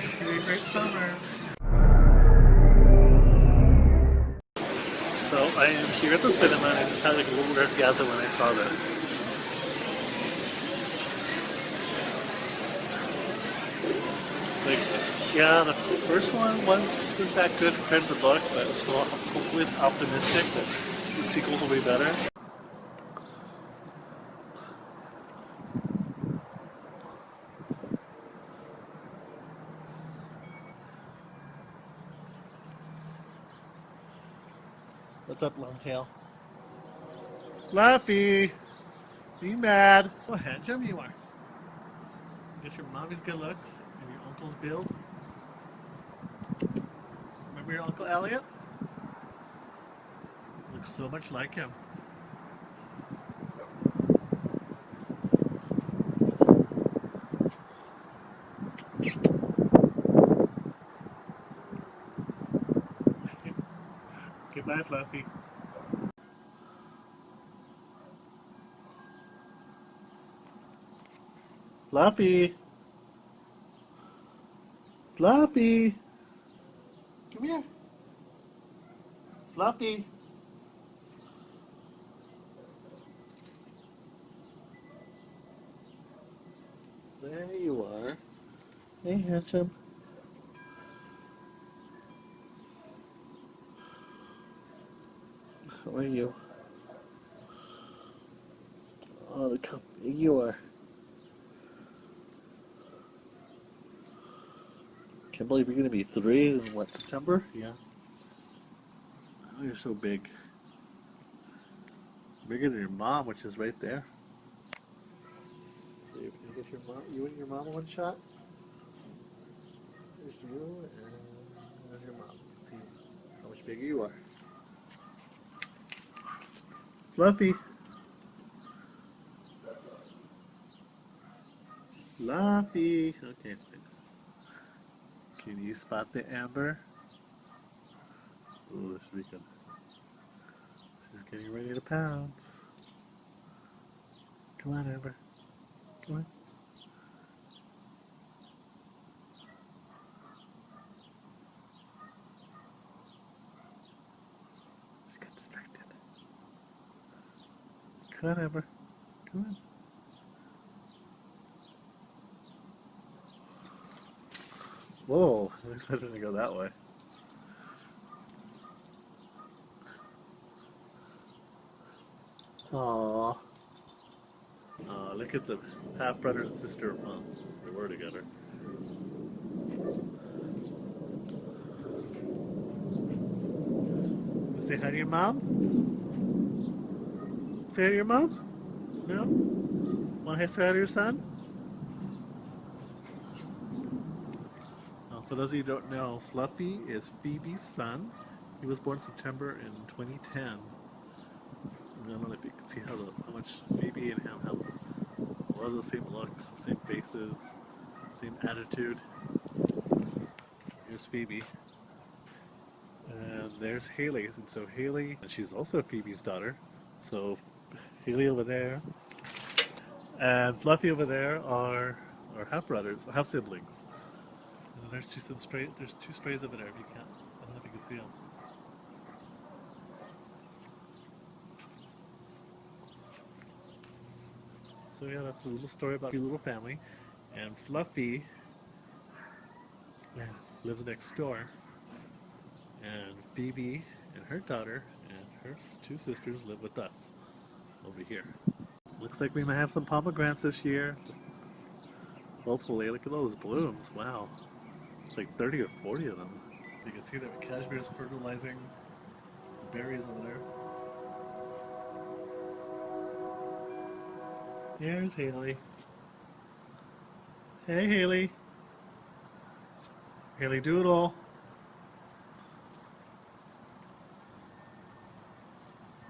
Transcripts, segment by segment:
Great summer. So I am here at the cinema and I just had like a little orgasm when I saw this. Like, yeah, the first one wasn't that good compared to the book, but still hopefully it's optimistic that the sequels will be better. What's up, Longtail? Fluffy! Be mad! Oh, handsome you are. Get your mommy's good looks and your uncle's build. Remember your Uncle Elliot? Looks so much like him. Fluffy. Fluffy. Fluffy. Come here. Fluffy. There you are. Hey, handsome. How are you? Oh, look how big you are. Can't believe you're gonna be three in what, September? Yeah. Oh, you're so big. Bigger than your mom, which is right there. see if you get your mom, you and your mom one shot. There's you and there's your mom. See how much bigger you are. Fluffy. Fluffy. Okay. Can you spot the amber? Ooh. She's getting ready to pounce. Come on, Amber. Come on. Amber. Come on. Whoa, I expected to go that way. Aww. Aw, uh, look at the half brother and sister. Well, they were together. Say hi to your mom? Say to your mom? No? Want to say to your son? Uh, for those of you who don't know, Fluffy is Phoebe's son. He was born September in 2010. I don't know if you can see how, the, how much Phoebe and him have a lot of the same looks, the same faces, same attitude. Here's Phoebe. And there's Haley. And so Haley, and she's also Phoebe's daughter. So Haley over there and Fluffy over there are, are half brothers, half siblings. And there's two some spray. There's two sprays over there. If you can't, I don't know if you can see them. So yeah, that's a little story about a little family, and Fluffy lives next door, and Phoebe and her daughter and her two sisters live with us over here. Looks like we might have some pomegranates this year. Hopefully, look at those blooms. Wow. It's like 30 or 40 of them. You can see that cashmere is fertilizing berries over there. There's Haley. Hey Haley. Haley Doodle.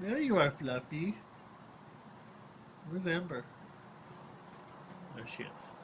There you are, Fluffy. Where's Amber? There she is.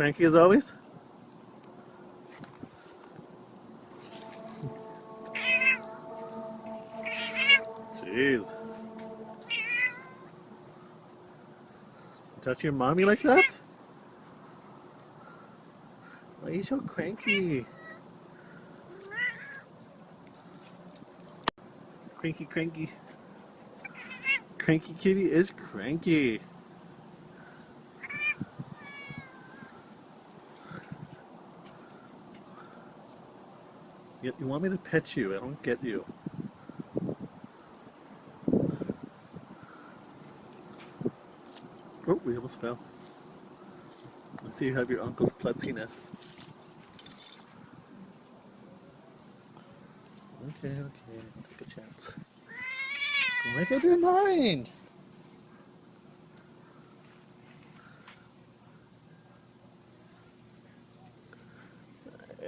Cranky as always? Jeez. Touch your mommy like that? Why are you so cranky? Cranky, cranky. Cranky kitty is cranky. You, you want me to pet you? I don't get you. Oh, we almost fell. I see you have your uncle's klutziness. Okay, okay, take a chance. Make up your mind!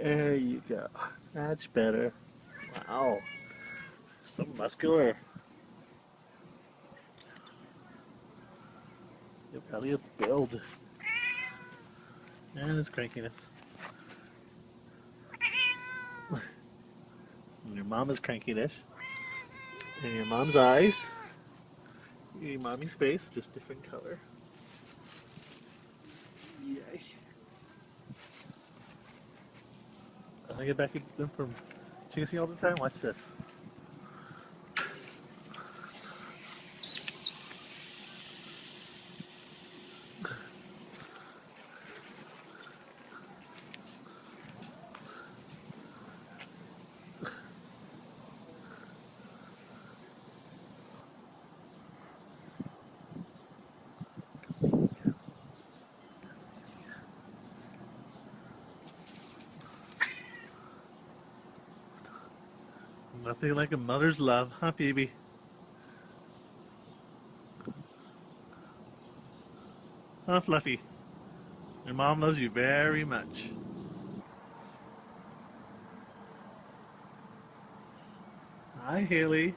There you go. That's better. Wow. So muscular. Your Elliot's build. And his crankiness. And your mama's crankiness. And your mom's eyes. Your mommy's face, just different color. I get back at them from chasing all the time. Watch this. Nothing like a mother's love, huh, baby? Huh, Fluffy? Your mom loves you very much. Hi, Haley.